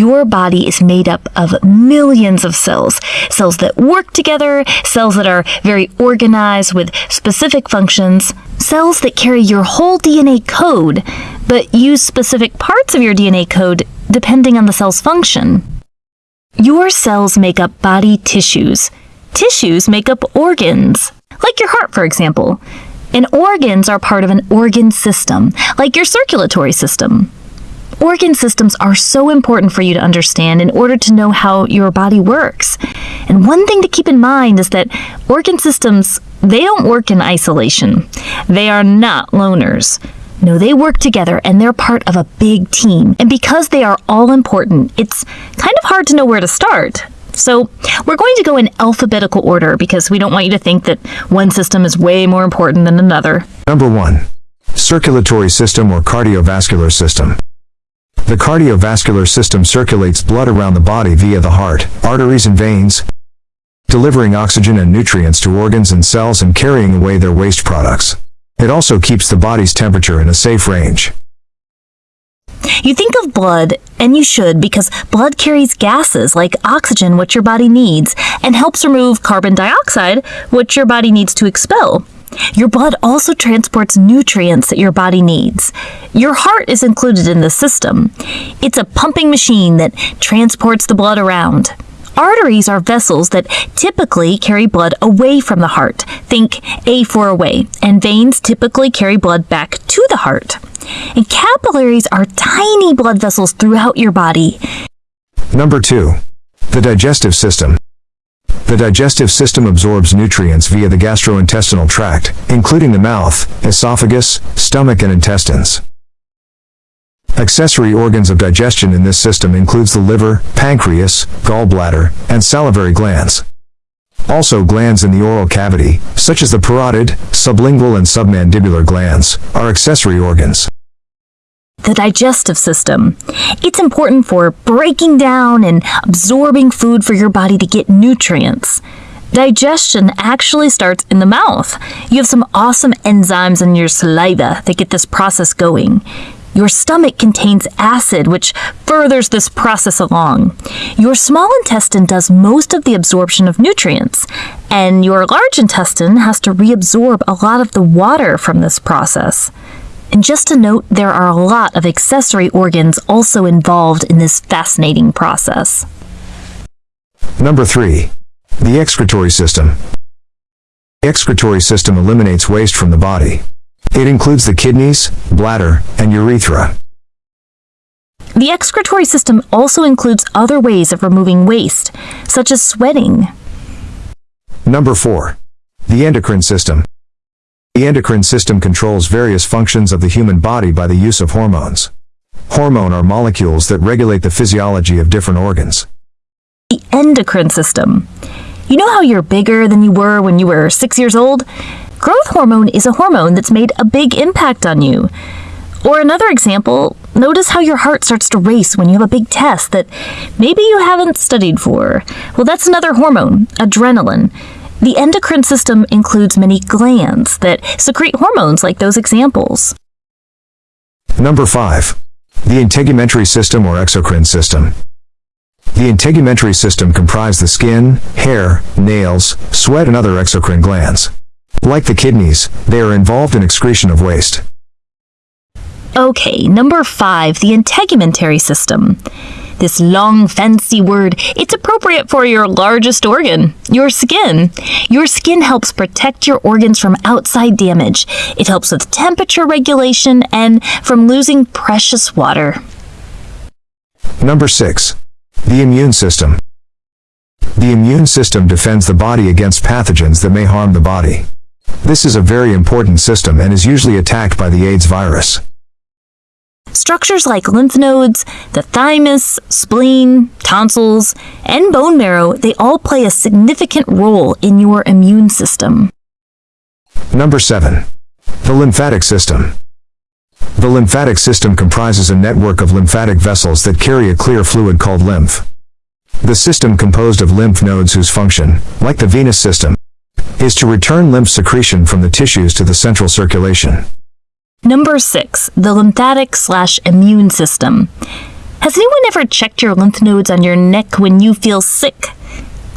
Your body is made up of millions of cells. Cells that work together, cells that are very organized with specific functions, cells that carry your whole DNA code, but use specific parts of your DNA code depending on the cell's function. Your cells make up body tissues. Tissues make up organs, like your heart, for example. And organs are part of an organ system, like your circulatory system. Organ systems are so important for you to understand in order to know how your body works. And one thing to keep in mind is that organ systems, they don't work in isolation. They are not loners. No, they work together and they're part of a big team. And because they are all important, it's kind of hard to know where to start. So we're going to go in alphabetical order because we don't want you to think that one system is way more important than another. Number 1. Circulatory system or cardiovascular system. The cardiovascular system circulates blood around the body via the heart, arteries and veins, delivering oxygen and nutrients to organs and cells and carrying away their waste products. It also keeps the body's temperature in a safe range. You think of blood, and you should because blood carries gases like oxygen, which your body needs, and helps remove carbon dioxide, which your body needs to expel. Your blood also transports nutrients that your body needs. Your heart is included in the system. It's a pumping machine that transports the blood around. Arteries are vessels that typically carry blood away from the heart. Think A for away. And veins typically carry blood back to the heart. And capillaries are tiny blood vessels throughout your body. Number 2. The digestive system. The digestive system absorbs nutrients via the gastrointestinal tract, including the mouth, esophagus, stomach and intestines. Accessory organs of digestion in this system includes the liver, pancreas, gallbladder, and salivary glands. Also glands in the oral cavity, such as the parotid, sublingual and submandibular glands, are accessory organs. The digestive system. It's important for breaking down and absorbing food for your body to get nutrients. Digestion actually starts in the mouth. You have some awesome enzymes in your saliva that get this process going. Your stomach contains acid, which furthers this process along. Your small intestine does most of the absorption of nutrients, and your large intestine has to reabsorb a lot of the water from this process. And just to note, there are a lot of accessory organs also involved in this fascinating process. Number 3. The excretory system. The excretory system eliminates waste from the body. It includes the kidneys, bladder, and urethra. The excretory system also includes other ways of removing waste, such as sweating. Number 4. The endocrine system. The endocrine system controls various functions of the human body by the use of hormones. Hormone are molecules that regulate the physiology of different organs. The endocrine system. You know how you're bigger than you were when you were six years old? Growth hormone is a hormone that's made a big impact on you. Or another example, notice how your heart starts to race when you have a big test that maybe you haven't studied for. Well, that's another hormone, adrenaline. The endocrine system includes many glands that secrete hormones like those examples. Number 5. The integumentary system or exocrine system. The integumentary system comprises the skin, hair, nails, sweat and other exocrine glands. Like the kidneys, they are involved in excretion of waste. Okay, number five, the integumentary system. This long, fancy word, it's appropriate for your largest organ, your skin. Your skin helps protect your organs from outside damage. It helps with temperature regulation and from losing precious water. Number 6. The immune system. The immune system defends the body against pathogens that may harm the body. This is a very important system and is usually attacked by the AIDS virus. Structures like lymph nodes, the thymus, spleen, tonsils, and bone marrow, they all play a significant role in your immune system. Number 7. The lymphatic system. The lymphatic system comprises a network of lymphatic vessels that carry a clear fluid called lymph. The system composed of lymph nodes whose function, like the venous system, is to return lymph secretion from the tissues to the central circulation. Number 6. The lymphatic slash immune system. Has anyone ever checked your lymph nodes on your neck when you feel sick?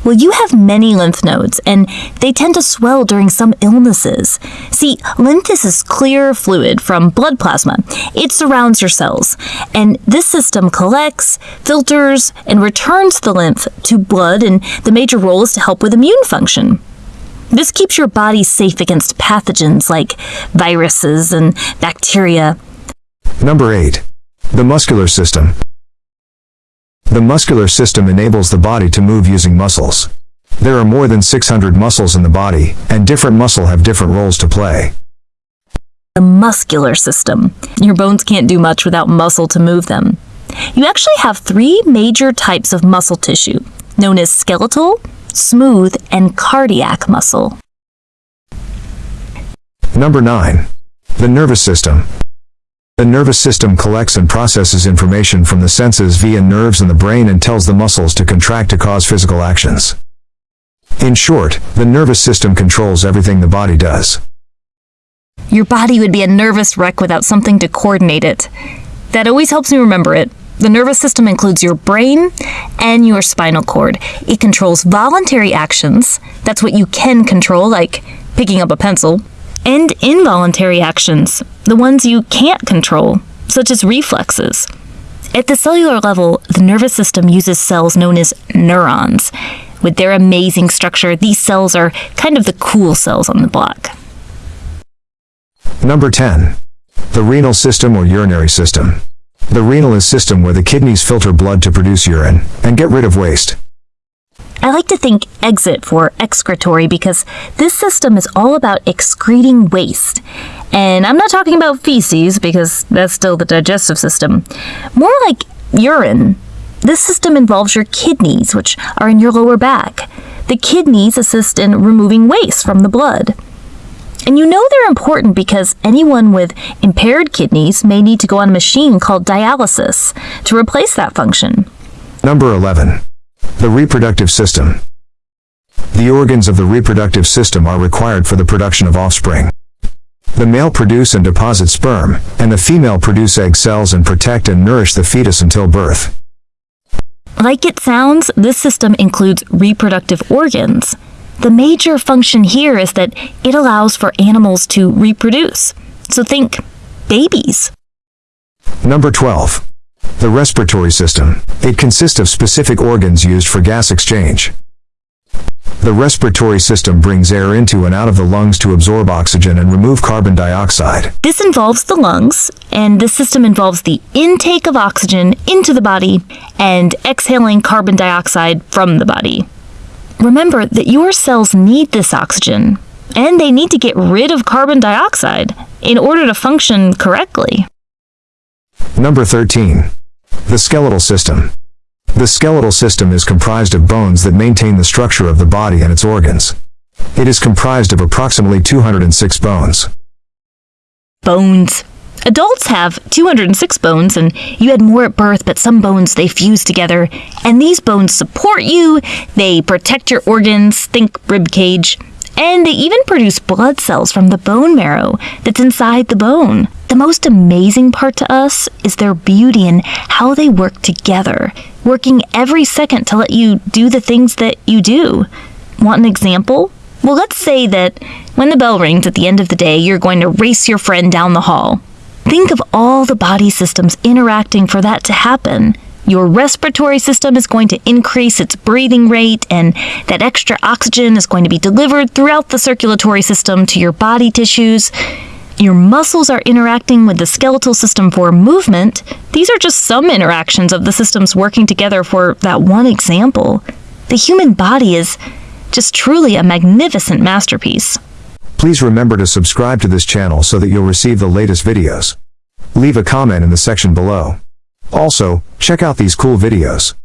Well, you have many lymph nodes, and they tend to swell during some illnesses. See, lymph is this clear fluid from blood plasma. It surrounds your cells, and this system collects, filters, and returns the lymph to blood, and the major role is to help with immune function. This keeps your body safe against pathogens like viruses and bacteria. Number 8. The muscular system. The muscular system enables the body to move using muscles. There are more than 600 muscles in the body, and different muscle have different roles to play. The muscular system. Your bones can't do much without muscle to move them. You actually have three major types of muscle tissue, known as skeletal, smooth, and cardiac muscle. Number 9. The nervous system. The nervous system collects and processes information from the senses via nerves in the brain and tells the muscles to contract to cause physical actions. In short, the nervous system controls everything the body does. Your body would be a nervous wreck without something to coordinate it. That always helps me remember it. The nervous system includes your brain and your spinal cord. It controls voluntary actions, that's what you can control, like picking up a pencil, and involuntary actions, the ones you can't control, such as reflexes. At the cellular level, the nervous system uses cells known as neurons. With their amazing structure, these cells are kind of the cool cells on the block. Number 10. The renal system or urinary system. The renal is system where the kidneys filter blood to produce urine and get rid of waste. I like to think exit for excretory because this system is all about excreting waste. And I'm not talking about feces because that's still the digestive system. More like urine. This system involves your kidneys, which are in your lower back. The kidneys assist in removing waste from the blood. And you know they're important because anyone with impaired kidneys may need to go on a machine called dialysis to replace that function. Number 11. The reproductive system. The organs of the reproductive system are required for the production of offspring. The male produce and deposit sperm, and the female produce egg cells and protect and nourish the fetus until birth. Like it sounds, this system includes reproductive organs. The major function here is that it allows for animals to reproduce. So think babies. Number 12. The respiratory system. It consists of specific organs used for gas exchange. The respiratory system brings air into and out of the lungs to absorb oxygen and remove carbon dioxide. This involves the lungs, and this system involves the intake of oxygen into the body and exhaling carbon dioxide from the body. Remember that your cells need this oxygen, and they need to get rid of carbon dioxide in order to function correctly. Number 13. The skeletal system. The skeletal system is comprised of bones that maintain the structure of the body and its organs. It is comprised of approximately 206 bones. Bones. Adults have 206 bones, and you had more at birth, but some bones they fuse together, and these bones support you, they protect your organs, think rib cage, and they even produce blood cells from the bone marrow that's inside the bone. The most amazing part to us is their beauty and how they work together, working every second to let you do the things that you do. Want an example? Well, let's say that when the bell rings at the end of the day, you're going to race your friend down the hall. Think of all the body systems interacting for that to happen. Your respiratory system is going to increase its breathing rate, and that extra oxygen is going to be delivered throughout the circulatory system to your body tissues. Your muscles are interacting with the skeletal system for movement. These are just some interactions of the systems working together for that one example. The human body is just truly a magnificent masterpiece. Please remember to subscribe to this channel so that you'll receive the latest videos. Leave a comment in the section below. Also, check out these cool videos.